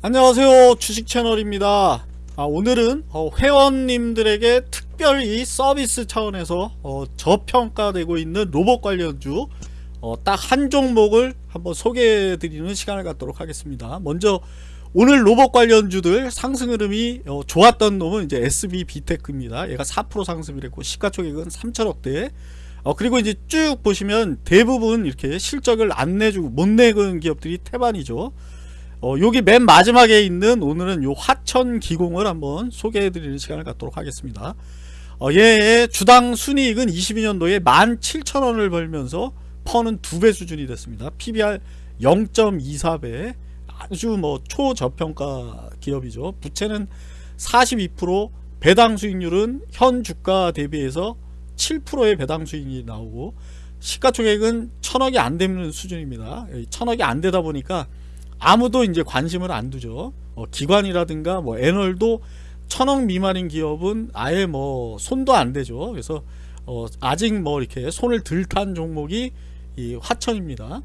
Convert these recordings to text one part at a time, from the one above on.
안녕하세요. 주식 채널입니다. 아, 오늘은 어, 회원님들에게 특별히 서비스 차원에서 어, 저평가되고 있는 로봇 관련주 어, 딱 한 종목을 한번 소개해 드리는 시간을 갖도록 하겠습니다. 먼저 오늘 로봇 관련주들 상승 흐름이 어, 좋았던 놈은 이제 SB 비테크입니다. 얘가 4% 상승을 했고 시가총액은 3천억대. 어, 그리고 이제 쭉 보시면 대부분 이렇게 실적을 안 내주고 못 내는 기업들이 태반이죠 어, 여기 맨 마지막에 있는 오늘은 요 화천 기공을 한번 소개해 드리는 시간을 갖도록 하겠습니다. 어, 얘의 주당 순이익은 22년도에 17,000원을 벌면서 퍼는 두 배 수준이 됐습니다. PBR 0.24배 아주 뭐 초저평가 기업이죠. 부채는 42% 배당 수익률은 현 주가 대비해서 7%의 배당 수익이 나오고 시가총액은 천억이 안 되는 수준입니다. 천억이 안 되다 보니까 아무도 이제 관심을 안 두죠. 어, 기관이라든가 뭐 애널도 천억 미만인 기업은 아예 뭐 손도 안 대죠. 그래서 어, 아직 뭐 이렇게 손을 들탄 종목이 이 화천입니다.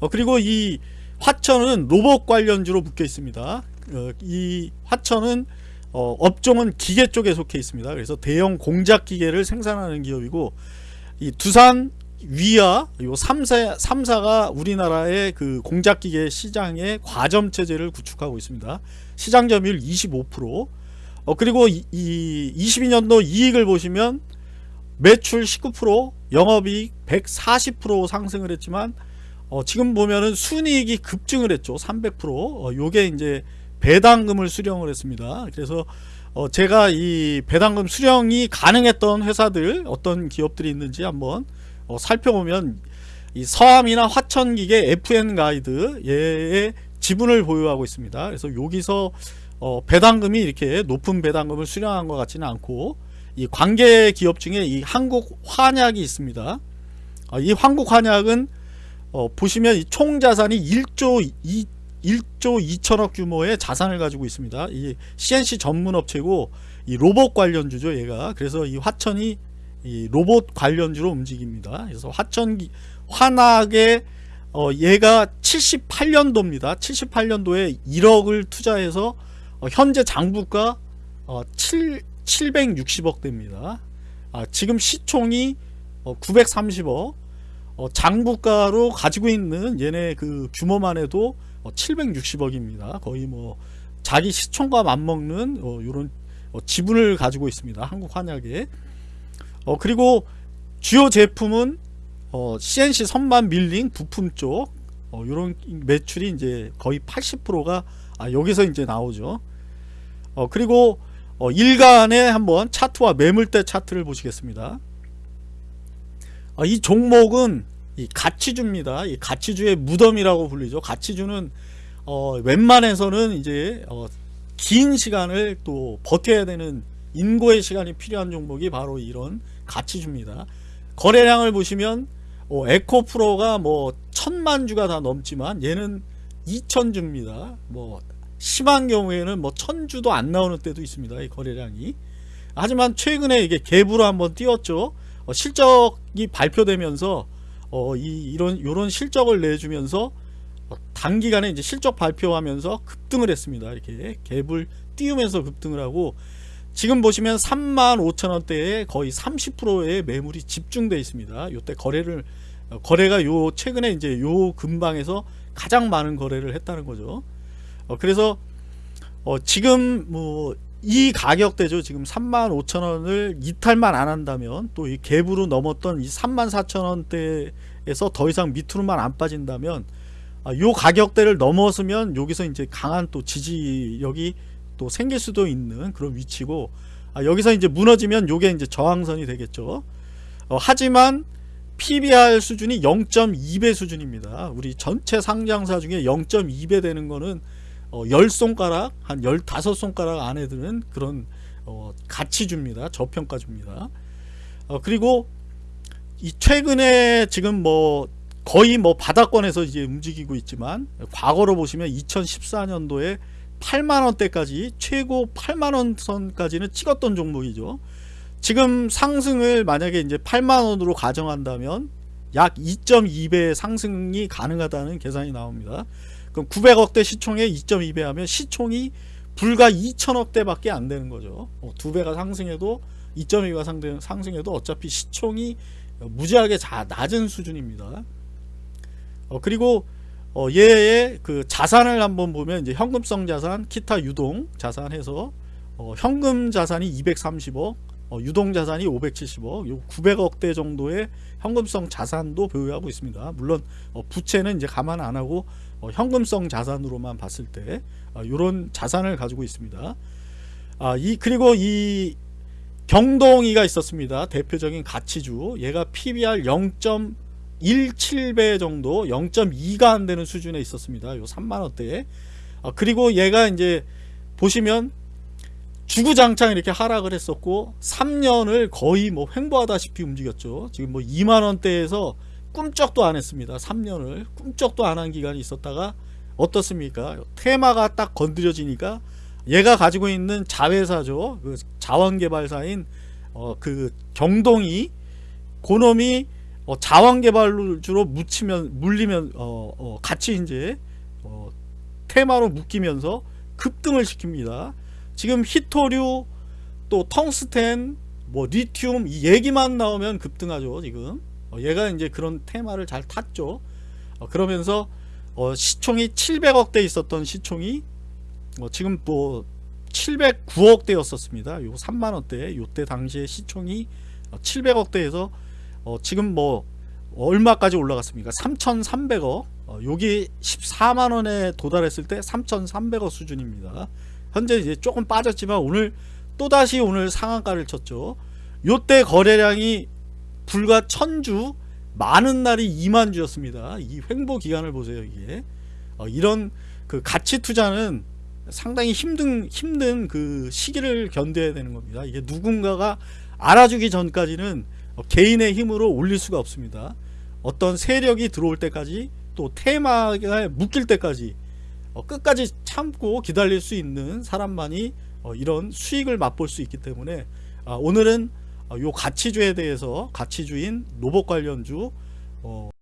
어, 그리고 이 화천은 로봇 관련주로 묶여 있습니다. 어, 이 화천은 어, 업종은 기계 쪽에 속해 있습니다. 그래서 대형 공작 기계를 생산하는 기업이고 이 두산 위아 요 3사, 3사가 우리나라의 그 공작기계 시장의 과점 체제를 구축하고 있습니다. 시장 점유율 25%. 어 그리고 이, 이 22년도 이익을 보시면 매출 19%, 영업이익 140% 상승을 했지만 어 지금 보면은 순이익이 급증을 했죠. 300%. 어 요게 이제 배당금을 수령을 했습니다. 그래서 어 제가 이 배당금 수령이 가능했던 회사들 어떤 기업들이 있는지 한번 어, 살펴보면 이 서암이나 화천기계 FN 가이드 얘의 지분을 보유하고 있습니다. 그래서 여기서 어, 배당금이 이렇게 높은 배당금을 수령한 것 같지는 않고 이 관계 기업 중에 이 한국 환약이 있습니다. 어, 이 한국 환약은 어, 보시면 이 총 자산이 1조 2, 1조 2천억 규모의 자산을 가지고 있습니다. 이 CNC 전문 업체고 이 로봇 관련주죠, 얘가. 그래서 이 화천이 이 로봇 관련주로 움직입니다. 그래서 화천기 환학의 어, 얘가 78년도입니다. 78년도에 1억을 투자해서 어, 현재 장부가 어, 7, 760억 대입니다. 아, 지금 시총이 어, 930억 어, 장부가로 가지고 있는 얘네 그 규모만 해도 어, 760억입니다. 거의 뭐 자기 시총과 맞먹는 어, 이런 어, 지분을 가지고 있습니다. 한국 환약에 어, 그리고 주요 제품은 어, CNC 선반 밀링 부품 쪽 어, 이런 매출이 이제 거의 80%가 아, 여기서 이제 나오죠. 어, 그리고 어, 일간에 한번 차트와 매물대 차트를 보시겠습니다. 어, 이 종목은 이 가치주입니다. 이 가치주의 무덤이라고 불리죠. 가치주는 어, 웬만해서는 이제 어, 긴 시간을 또 버텨야 되는 인고의 시간이 필요한 종목이 바로 이런 가치줍니다. 거래량을 보시면 어, 에코프로가 뭐 천만 주가 다 넘지만 얘는 2천 주입니다. 뭐 심한 경우에는 뭐 천 주도 안 나오는 때도 있습니다. 이 거래량이. 하지만 최근에 이게 갭으로 한번 띄웠죠. 어, 실적이 발표되면서 어, 이, 이런 요런 실적을 내주면서 어, 단기간에 이제 실적 발표하면서 급등을 했습니다. 이렇게 갭을 띄우면서 급등을 하고 지금 보시면 3만 5천원대에 거의 30%의 매물이 집중되어 있습니다. 요때 거래를 어, 거래가 요 최근에 이제 요 근방에서 가장 많은 거래를 했다는 거죠. 어, 그래서 어, 지금 뭐 이 가격대죠. 지금 3만 5천 원을 이탈만 안 한다면 또 이 갭으로 넘었던 이 3만 4천 원대에서 더 이상 밑으로만 안 빠진다면 아, 요 가격대를 넘어서면 여기서 이제 강한 또 지지력이 또 생길 수도 있는 그런 위치고 아, 여기서 이제 무너지면 요게 이제 저항선이 되겠죠. 어, 하지만 PBR 수준이 0.2배 수준입니다. 우리 전체 상장사 중에 0.2배 되는 거는 어, 10손가락 한 15손가락 안에 드는 그런 어, 가치 줍니다. 저평가 줍니다. 어, 그리고 이 최근에 지금 뭐 거의 뭐 바닥권에서 이제 움직이고 있지만 과거로 보시면 2014년도에 8만원대까지 최고 8만원 선까지는 찍었던 종목이죠 지금 상승을 만약에 이제 8만원으로 가정한다면 약 2.2배 상승이 가능하다는 계산이 나옵니다 그럼 900억대 시총에 2.2배 하면 시총이 불과 2천억대 밖에 안 되는 거죠. 어, 두 배가 상승해도 2.2가 상승, 상승해도 어차피 시총이 무지하게 자, 낮은 수준입니다. 어, 그리고 어, 얘의 그 자산을 한번 보면 이제 현금성 자산, 기타 유동 자산 해서 어, 현금 자산이 230억, 어, 유동 자산이 570억, 요 900억 대 정도의 현금성 자산도 보유하고 있습니다. 물론 어, 부채는 이제 감안 안 하고 어, 현금성 자산으로만 봤을 때 이런 자산을 가지고 있습니다. 아, 이 그리고 이 경동이가 있었습니다. 대표적인 가치주. 얘가 PBR 0.17배 정도, 0.2가 안 되는 수준에 있었습니다. 요 3만 원대에. 아, 그리고 얘가 이제 보시면 주구장창 이렇게 하락을 했었고 3년을 거의 뭐 횡보하다시피 움직였죠. 지금 뭐 2만 원대에서 꿈쩍도 안 했습니다. 3년을 꿈쩍도 안 한 기간이 있었다가 어떻습니까? 테마가 딱 건드려지니까 얘가 가지고 있는 자회사죠. 그 자원개발사인 어, 그 경동이 고놈이 어, 자원개발주로 묻히면 물리면 어, 어, 같이 이제 어, 테마로 묶이면서 급등을 시킵니다. 지금 히토류 또 텅스텐 뭐 리튬 이 얘기만 나오면 급등하죠 지금. 어, 얘가 이제 그런 테마를 잘 탔죠. 어, 그러면서 어, 시총이 700억대 있었던 시총이 어, 지금 뭐 709억대였었습니다. 요 3만원대. 요때 당시에 시총이 700억대에서 어, 지금 뭐 얼마까지 올라갔습니까 3300억 어, 여기 14만원에 도달했을 때 3300억 수준입니다 현재 이제 조금 빠졌지만 오늘 또다시 오늘 상한가를 쳤죠. 요때 거래량이 불과 천주 많은 날이 2만 주였습니다. 이 횡보 기간을 보세요, 이게. 어, 이런 그 가치 투자는 상당히 힘든 힘든 그 시기를 견뎌야 되는 겁니다. 이게 누군가가 알아주기 전까지는 어, 개인의 힘으로 올릴 수가 없습니다. 어떤 세력이 들어올 때까지 또 테마가 묶일 때까지 어, 끝까지 참고 기다릴 수 있는 사람만이 어, 이런 수익을 맛볼 수 있기 때문에 아, 오늘은 어, 요 가치주에 대해서 가치주인 로봇 관련주 어,